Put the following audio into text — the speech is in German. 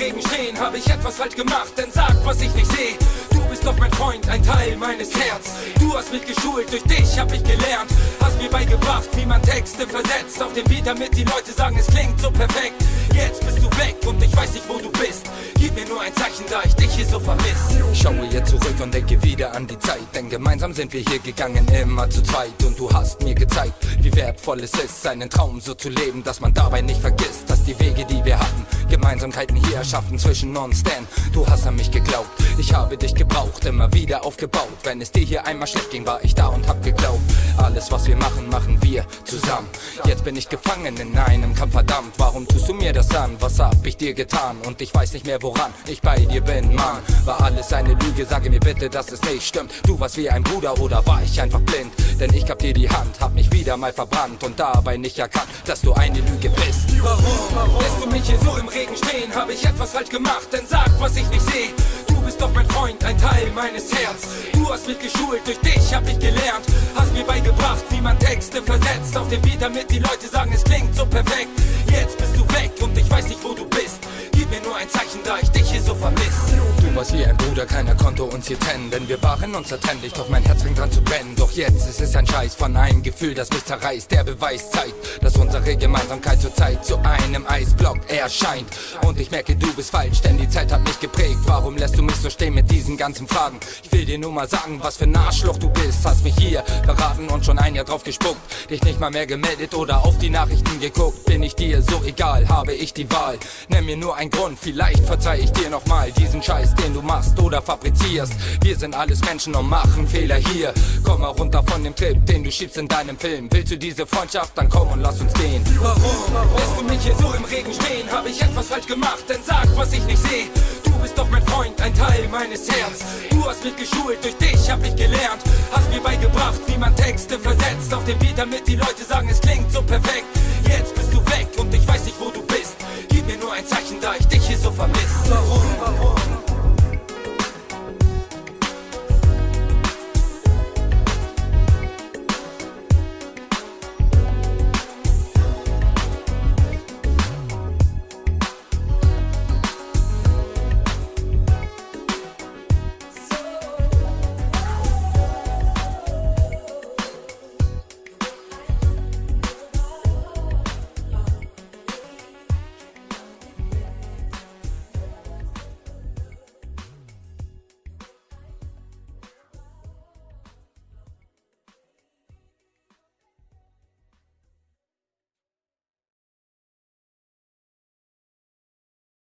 Regen stehen, habe ich etwas falsch gemacht, denn sag, was ich nicht sehe. Du bist doch mein Freund, ein Teil meines Herz. Du hast mich geschult, durch dich hab ich gelernt. Hast mir beigebracht, wie man Texte versetzt auf den Beat, damit die Leute sagen, es klingt so perfekt. Jetzt bist du weg und ich weiß nicht, wo du bist. Gib mir nur ein Zeichen, da ich Schaue jetzt zurück und denke wieder an die Zeit, denn gemeinsam sind wir hier gegangen, immer zu zweit. Und du hast mir gezeigt, wie wertvoll es ist, seinen Traum so zu leben, dass man dabei nicht vergisst, dass die Wege, die wir hatten, Gemeinsamkeiten hier erschaffen zwischen uns. Denn du hast an mich geglaubt, ich habe dich gebraucht, immer wieder aufgebaut. Wenn es dir hier einmal schlecht ging, war ich da und hab geglaubt. Was wir machen, machen wir zusammen. Jetzt bin ich gefangen in einem Kampf, verdammt. Warum tust du mir das an? Was hab ich dir getan? Und ich weiß nicht mehr, woran ich bei dir bin, Mann. War alles eine Lüge? Sage mir bitte, dass es nicht stimmt. Du warst wie ein Bruder oder war ich einfach blind? Denn ich gab dir die Hand, hab mich wieder mal verbrannt und dabei nicht erkannt, dass du eine Lüge bist. Warum? Lässt du mich hier so im Regen stehen? Hab ich etwas falsch gemacht? Denn sag, was ich nicht sehe. Du bist doch mein Freund, ein Teil meines Herz. Du hast mich geschult, durch dich hab ich gelernt. Hast mir Versetzt auf den Beat, damit die Leute sagen, es klingt so perfekt. Jetzt bist du weg und ich weiß nicht, wo du bist. Gib mir nur ein Zeichen, da ich dich hier so vermiss. Du warst wie ein Bruder, keiner konnte uns hier trennen, denn wir waren unzertrennlich, doch mein Herz fängt dran zu brennen. Doch jetzt ist es ein Scheiß von einem Gefühl, das mich zerreißt. Der Beweis zeigt, dass unsere Gemeinsamkeit zur Zeit zu einem Eisblock erscheint. Und ich merke, du bist falsch, denn die Zeit hat mich geprägt. Warum lässt du mich so stehen mit diesen ganzen Fragen? Ich will dir nur mal sagen, was für ein Arschloch du bist. Hast mich hier verraten und schon ein Jahr drauf gespuckt. Dich nicht mal mehr gemeldet oder auf die Nachrichten geguckt. Bin ich dir so egal, habe ich die Wahl. Nenn mir nur einen Grund, vielleicht verzeih ich dir nochmal diesen Scheiß, den du machst oder fabrizierst. Wir sind alles Menschen und machen Fehler hier. Komm mal runter von dem Trip, den du schiebst in deinem Film. Willst du diese Freundschaft, dann komm und lass uns gehen. Warum? Lässt du mich hier so im Regen stehen? Hab ich etwas falsch gemacht? Denn sag, was ich nicht sehe. Meines Herz. Du hast mich geschult, durch dich hab ich gelernt. Hast mir beigebracht, wie man Texte versetzt auf den Beat, damit die Leute sagen, es klingt so perfekt.